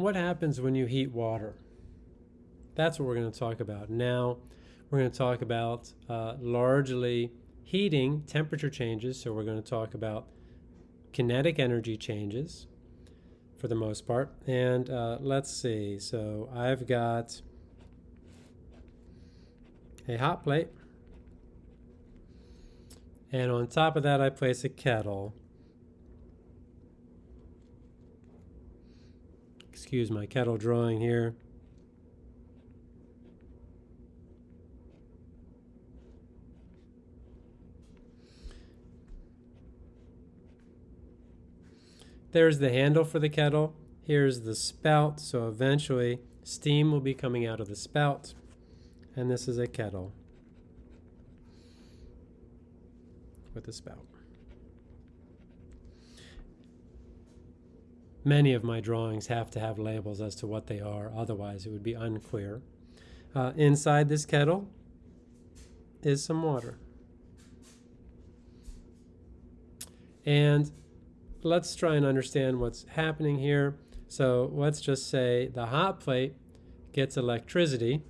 what happens when you heat water? That's what we're going to talk about. Now, we're going to talk about uh, largely heating temperature changes. So we're going to talk about kinetic energy changes for the most part. And uh, let's see. So I've got a hot plate. And on top of that, I place a kettle. Excuse my kettle drawing here. There's the handle for the kettle. Here's the spout, so eventually steam will be coming out of the spout. And this is a kettle with a spout. Many of my drawings have to have labels as to what they are, otherwise it would be unclear. Uh, inside this kettle is some water. And let's try and understand what's happening here. So let's just say the hot plate gets electricity.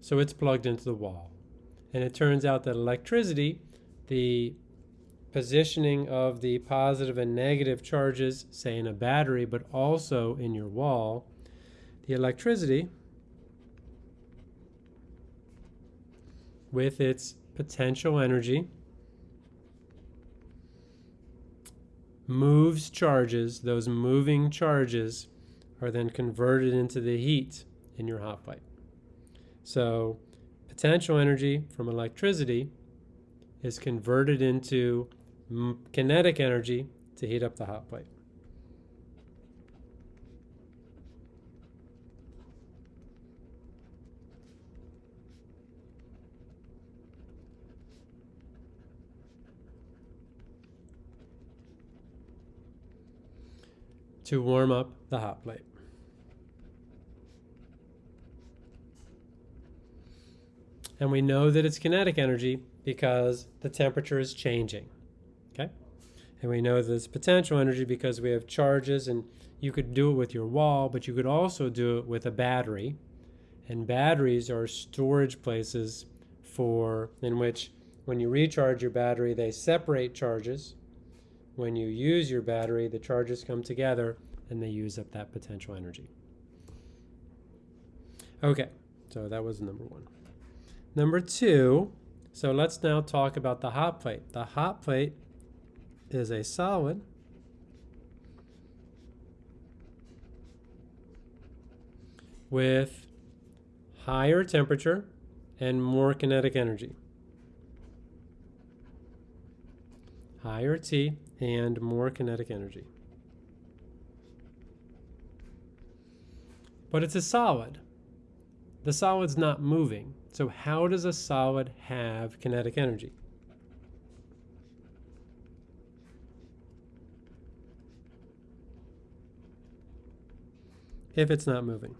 So it's plugged into the wall. And it turns out that electricity, the positioning of the positive and negative charges, say in a battery, but also in your wall, the electricity with its potential energy moves charges. Those moving charges are then converted into the heat in your hot plate. So potential energy from electricity is converted into kinetic energy to heat up the hot plate. to warm up the hot plate. And we know that it's kinetic energy because the temperature is changing. Okay? And we know that it's potential energy because we have charges and you could do it with your wall, but you could also do it with a battery. And batteries are storage places for in which when you recharge your battery, they separate charges when you use your battery, the charges come together and they use up that potential energy. Okay, so that was number one. Number two, so let's now talk about the hot plate. The hot plate is a solid with higher temperature and more kinetic energy. Higher T and more kinetic energy. But it's a solid. The solid's not moving. So how does a solid have kinetic energy? If it's not moving.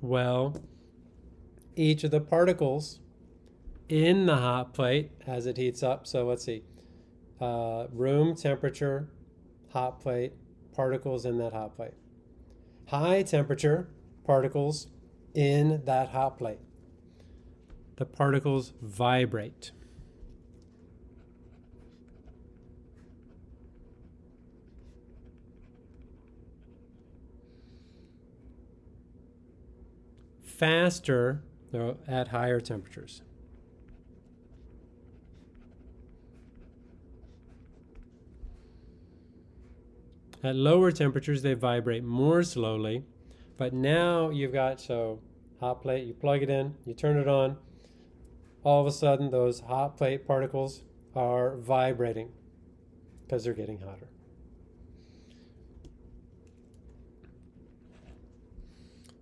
Well, each of the particles in the hot plate as it heats up. So let's see, uh, room temperature, hot plate, particles in that hot plate. High temperature, particles in that hot plate. The particles vibrate. faster at higher temperatures. At lower temperatures, they vibrate more slowly, but now you've got, so hot plate, you plug it in, you turn it on, all of a sudden those hot plate particles are vibrating because they're getting hotter.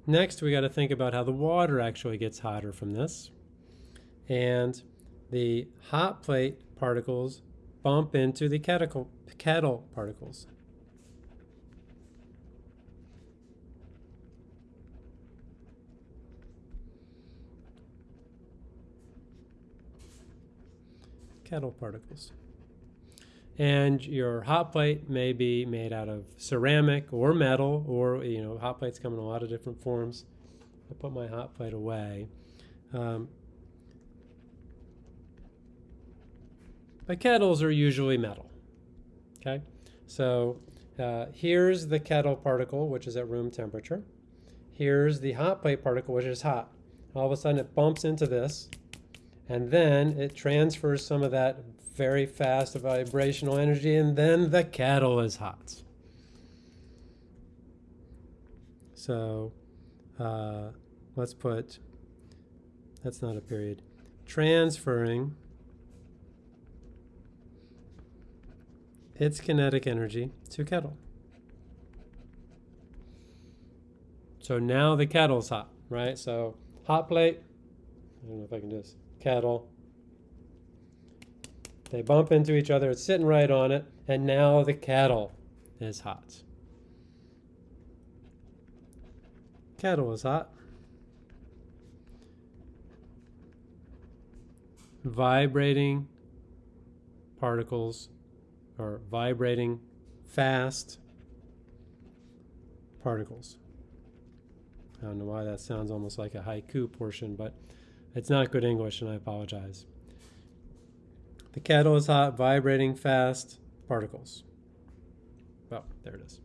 Next, we got to think about how the water actually gets hotter from this. And the hot plate particles bump into the kettle, kettle particles. Kettle particles. And your hot plate may be made out of ceramic or metal, or you know, hot plates come in a lot of different forms. I put my hot plate away. Um, but kettles are usually metal. Okay, so uh, here's the kettle particle, which is at room temperature. Here's the hot plate particle, which is hot. All of a sudden, it bumps into this, and then it transfers some of that very fast vibrational energy, and then the kettle is hot. So uh, let's put, that's not a period, transferring its kinetic energy to kettle. So now the kettle's hot, right? So hot plate, I don't know if I can do this, kettle, they bump into each other, it's sitting right on it, and now the kettle is hot. Kettle is hot. Vibrating particles or vibrating fast particles. I don't know why that sounds almost like a haiku portion, but it's not good English and I apologize. The kettle is hot, vibrating fast particles. Oh, there it is.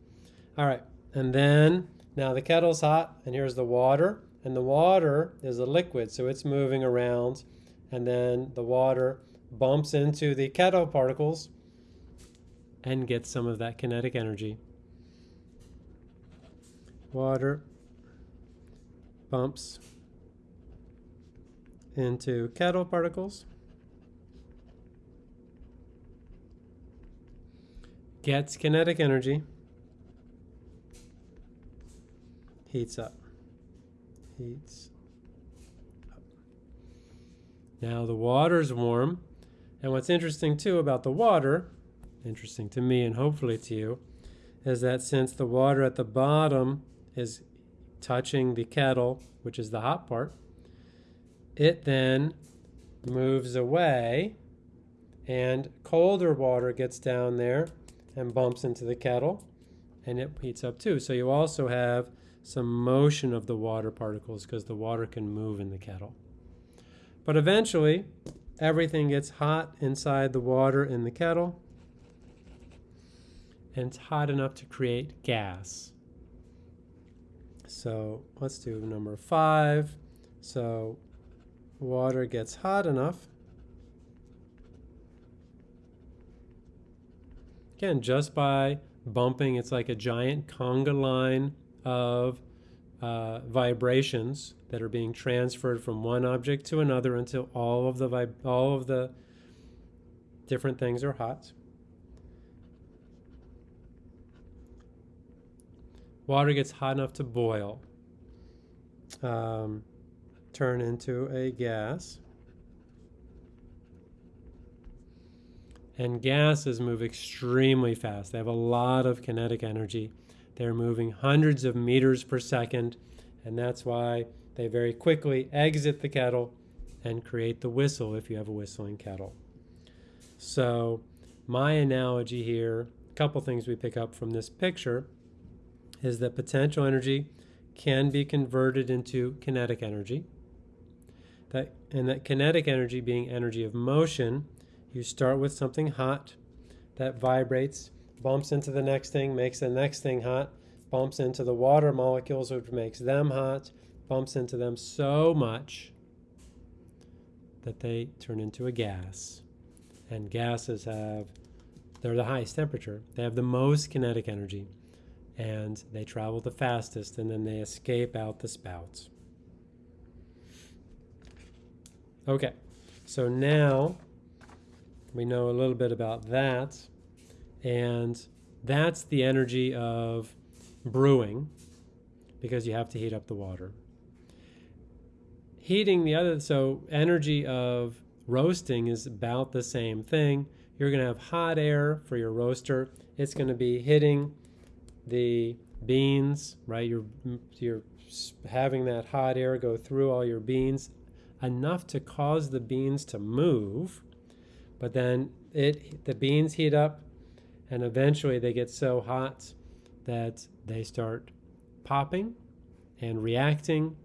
All right, and then now the kettle's hot, and here's the water, and the water is a liquid, so it's moving around, and then the water bumps into the kettle particles and gets some of that kinetic energy. Water bumps into kettle particles. Gets kinetic energy, heats up, heats up. Now the water's warm, and what's interesting too about the water, interesting to me and hopefully to you, is that since the water at the bottom is touching the kettle, which is the hot part, it then moves away and colder water gets down there and bumps into the kettle and it heats up too. So you also have some motion of the water particles because the water can move in the kettle. But eventually, everything gets hot inside the water in the kettle and it's hot enough to create gas. So let's do number five. So water gets hot enough Again, just by bumping, it's like a giant conga line of uh, vibrations that are being transferred from one object to another until all of the all of the different things are hot. Water gets hot enough to boil, um, turn into a gas. And gases move extremely fast. They have a lot of kinetic energy. They're moving hundreds of meters per second, and that's why they very quickly exit the kettle and create the whistle if you have a whistling kettle. So, my analogy here, a couple things we pick up from this picture, is that potential energy can be converted into kinetic energy. That, and that kinetic energy being energy of motion you start with something hot that vibrates, bumps into the next thing, makes the next thing hot, bumps into the water molecules, which makes them hot, bumps into them so much that they turn into a gas. And gases have, they're the highest temperature. They have the most kinetic energy. And they travel the fastest, and then they escape out the spouts. Okay, so now we know a little bit about that. And that's the energy of brewing because you have to heat up the water. Heating the other, so energy of roasting is about the same thing. You're going to have hot air for your roaster. It's going to be hitting the beans, right? You're, you're having that hot air go through all your beans enough to cause the beans to move But then it the beans heat up and eventually they get so hot that they start popping and reacting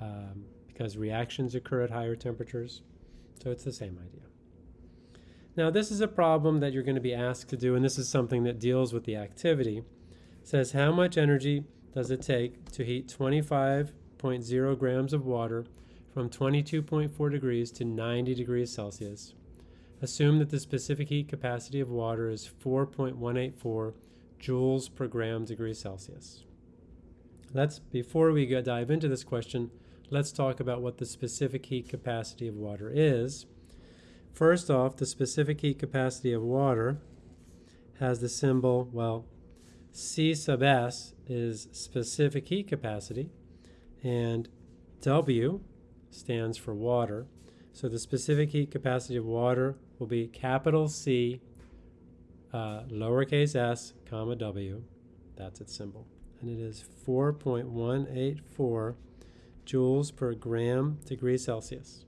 um, because reactions occur at higher temperatures. So it's the same idea. Now this is a problem that you're going to be asked to do and this is something that deals with the activity. It says how much energy does it take to heat 25.0 grams of water from 22.4 degrees to 90 degrees Celsius Assume that the specific heat capacity of water is 4.184 joules per gram degree Celsius. Let's, before we dive into this question, let's talk about what the specific heat capacity of water is. First off, the specific heat capacity of water has the symbol, well, C sub S is specific heat capacity, and W stands for water. So the specific heat capacity of water will be capital C, uh, lowercase s, comma W. That's its symbol. And it is 4.184 joules per gram degree Celsius.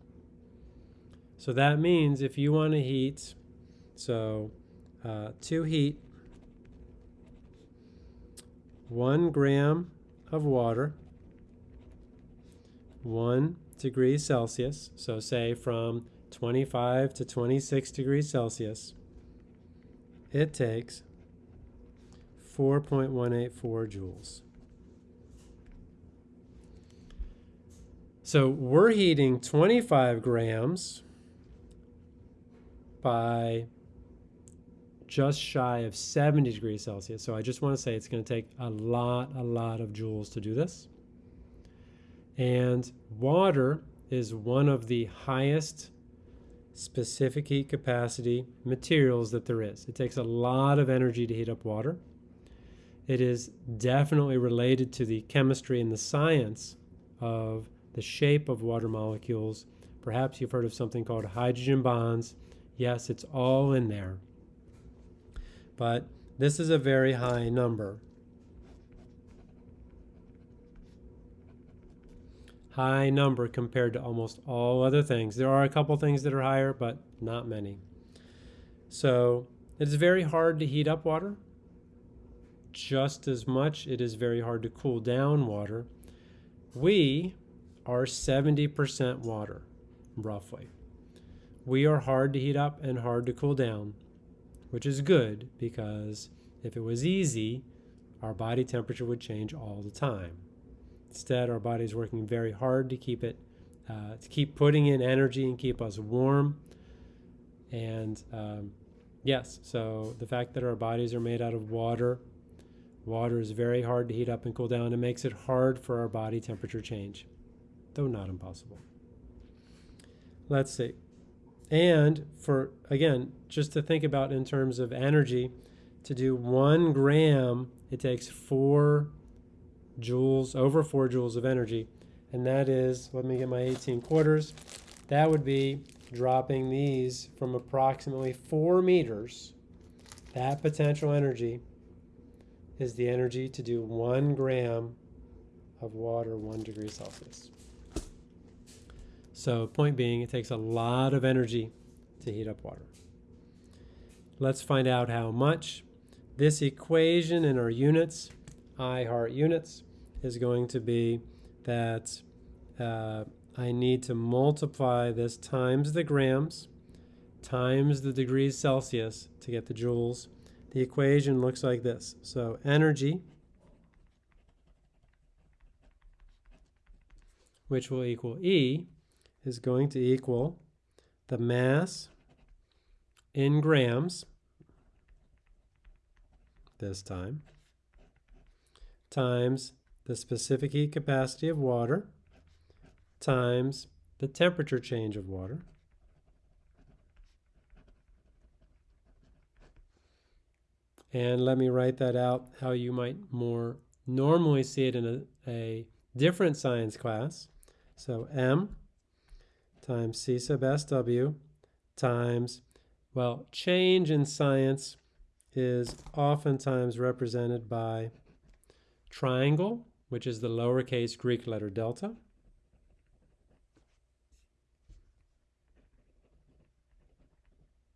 So that means if you want to heat, so uh, to heat one gram of water, one degree Celsius, so say from 25 to 26 degrees Celsius, it takes 4.184 joules. So we're heating 25 grams by just shy of 70 degrees Celsius. So I just want to say it's going to take a lot, a lot of joules to do this. And water is one of the highest specific heat capacity materials that there is. It takes a lot of energy to heat up water. It is definitely related to the chemistry and the science of the shape of water molecules. Perhaps you've heard of something called hydrogen bonds. Yes, it's all in there. But this is a very high number. High number compared to almost all other things. There are a couple things that are higher, but not many. So it is very hard to heat up water. Just as much, it is very hard to cool down water. We are 70% water, roughly. We are hard to heat up and hard to cool down, which is good because if it was easy, our body temperature would change all the time. Instead, our body's working very hard to keep it, uh, to keep putting in energy and keep us warm. And um, yes, so the fact that our bodies are made out of water, water is very hard to heat up and cool down. It makes it hard for our body temperature change, though not impossible. Let's see. And for, again, just to think about in terms of energy, to do one gram, it takes four joules, over 4 joules of energy. And that is, let me get my 18 quarters, that would be dropping these from approximately 4 meters. That potential energy is the energy to do 1 gram of water 1 degree Celsius. So point being, it takes a lot of energy to heat up water. Let's find out how much. This equation in our units I heart units is going to be that uh, I need to multiply this times the grams times the degrees Celsius to get the joules. The equation looks like this. So energy, which will equal E, is going to equal the mass in grams this time times the specific heat capacity of water times the temperature change of water And let me write that out how you might more normally see it in a, a different science class. So M times C sub SW times, well, change in science is oftentimes represented by triangle, which is the lowercase Greek letter delta.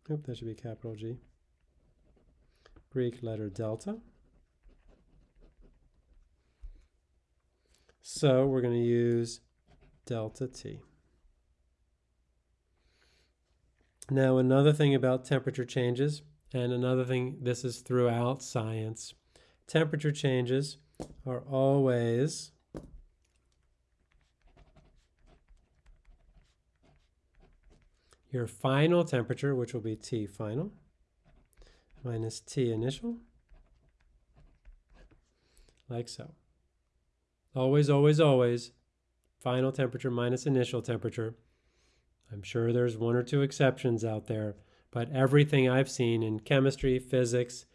Oop, that should be capital G. Greek letter delta. So we're going to use delta T. Now, another thing about temperature changes, and another thing, this is throughout science, temperature changes are always your final temperature, which will be T final, minus T initial, like so. Always, always, always, final temperature minus initial temperature. I'm sure there's one or two exceptions out there, but everything I've seen in chemistry, physics,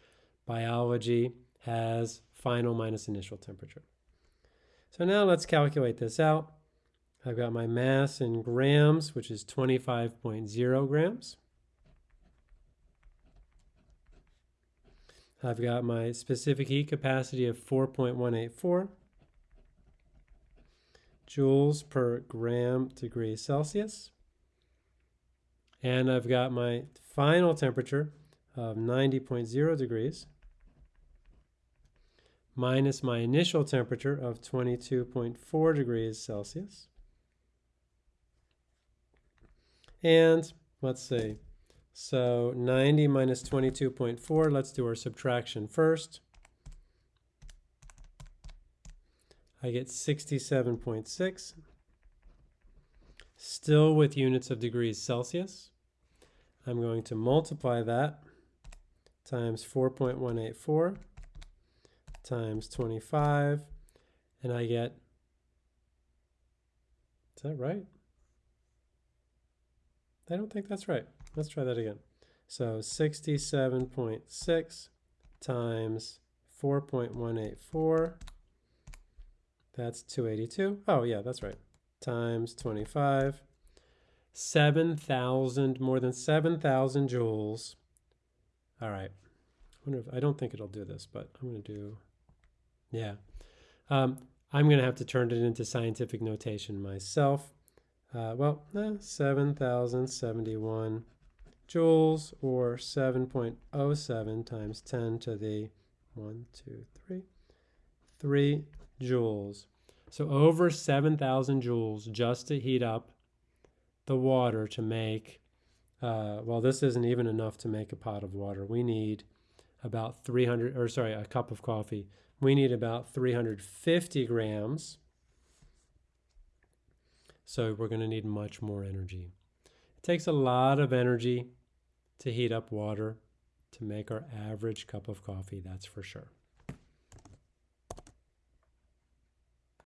biology has final minus initial temperature. So now let's calculate this out. I've got my mass in grams, which is 25.0 grams. I've got my specific heat capacity of 4.184 joules per gram degree Celsius. And I've got my final temperature of 90.0 degrees minus my initial temperature of 22.4 degrees Celsius. And let's see, so 90 minus 22.4, let's do our subtraction first. I get 67.6, still with units of degrees Celsius. I'm going to multiply that times 4.184 times 25, and I get, is that right? I don't think that's right. Let's try that again. So 67.6 times 4.184 that's 282. Oh, yeah, that's right. Times 25. 7,000, more than 7,000 joules. All right. I wonder if, I don't think it'll do this, but I'm going to do, yeah. Um, I'm going to have to turn it into scientific notation myself. Uh, well, eh, 7,071 joules or 7.07 times 10 to the 1, 2, 3, 3 joules. So over 7,000 joules just to heat up the water to make, uh, well, this isn't even enough to make a pot of water. We need about 300, or sorry, a cup of coffee. We need about 350 grams. So we're going to need much more energy. It takes a lot of energy to heat up water to make our average cup of coffee, that's for sure.